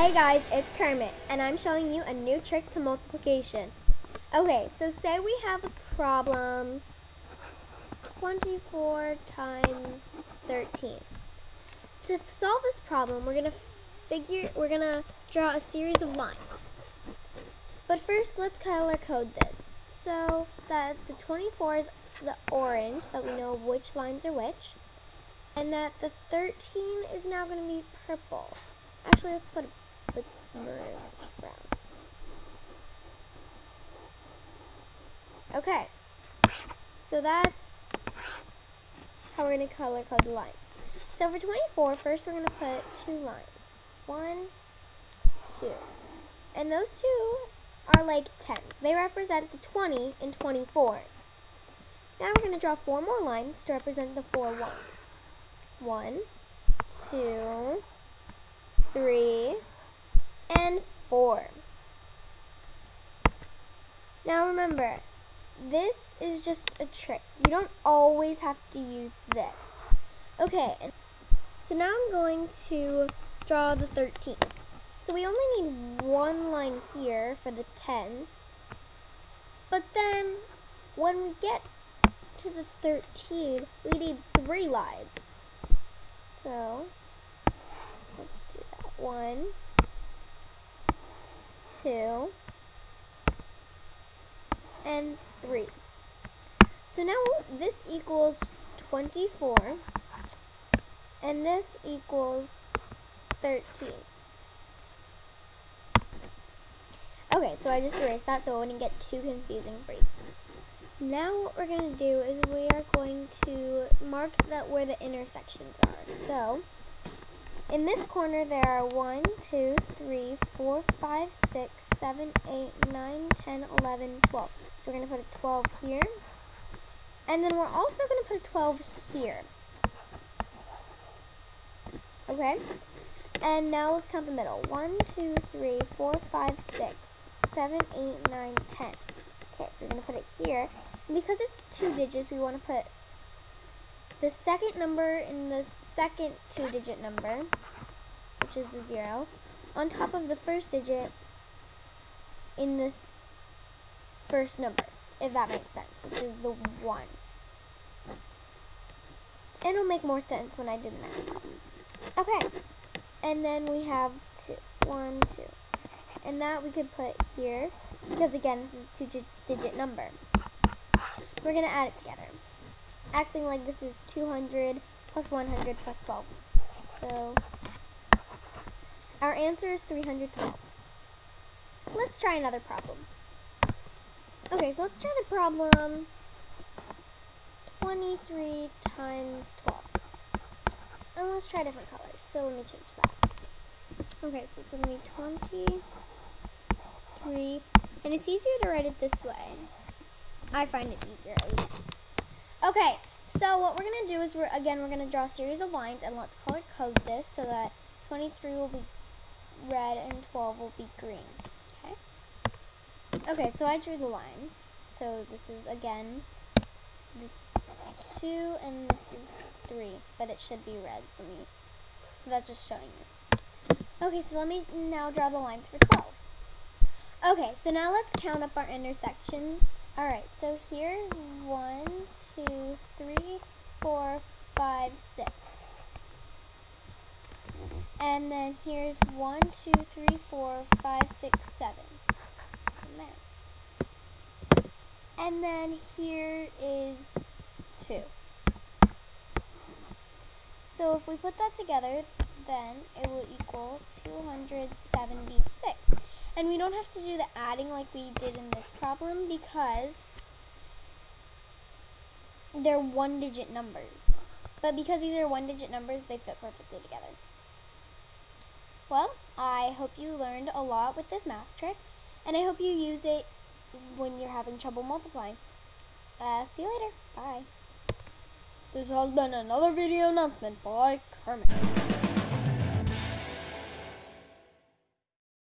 Hey guys, it's Kermit, and I'm showing you a new trick to multiplication. Okay, so say we have a problem 24 times 13. To solve this problem, we're going to figure, we're to draw a series of lines. But first, let's color code this. So that the 24 is the orange, that we know which lines are which, and that the 13 is now going to be purple. Actually, let's put Okay, so that's how we're going to color code the lines. So for 24, first we're going to put two lines. One, two. And those two are like tens. They represent the 20 and 24. Now we're going to draw four more lines to represent the four ones. One, two, three, and four. Now remember, this is just a trick. You don't always have to use this. Okay, so now I'm going to draw the 13. So we only need one line here for the tens. But then, when we get to the 13, we need three lines. So, let's do that. One, two, and three. So now this equals 24, and this equals 13. Okay, so I just erased that so it wouldn't get too confusing for you. Now what we're going to do is we are going to mark that where the intersections are. So, in this corner there are 1, 2, 3, 4, 5, 6, 7, 8, 9, 10, 11, 12. So we're going to put a 12 here. And then we're also going to put a 12 here. Okay? And now let's count the middle. 1, 2, 3, 4, 5, 6, 7, 8, 9, 10. Okay, so we're going to put it here. And because it's two digits, we want to put the second number in the second two-digit number, which is the 0, on top of the first digit in this first number, if that makes sense, which is the 1. And it'll make more sense when I do the next problem. Okay, and then we have two, one, two. And that we could put here, because again, this is a two-digit number. We're going to add it together, acting like this is 200 plus 100 plus 12. So, our answer is 312. Let's try another problem. Okay, so let's try the problem 23 times 12. And let's try different colors. So let me change that. Okay, so it's going to be 23. And it's easier to write it this way. I find it easier at least. Okay, so what we're going to do is, we're again, we're going to draw a series of lines. And let's color code this so that 23 will be red and 12 will be green. Okay? Okay, so I drew the lines. So this is, again, two and this is three, but it should be red. for me, so that's just showing you. Okay, so let me now draw the lines for 12. Okay, so now let's count up our intersections. Alright, so here's one, two, three, four, five, six. And then here's one, two, three, four, five, six, seven. And then here is 2. So if we put that together, then it will equal 276. And we don't have to do the adding like we did in this problem because they're one-digit numbers. But because these are one-digit numbers, they fit perfectly together. Well, I hope you learned a lot with this math trick, and I hope you use it when you're having trouble multiplying. Uh, see you later. Bye. This has been another video announcement by Kermit.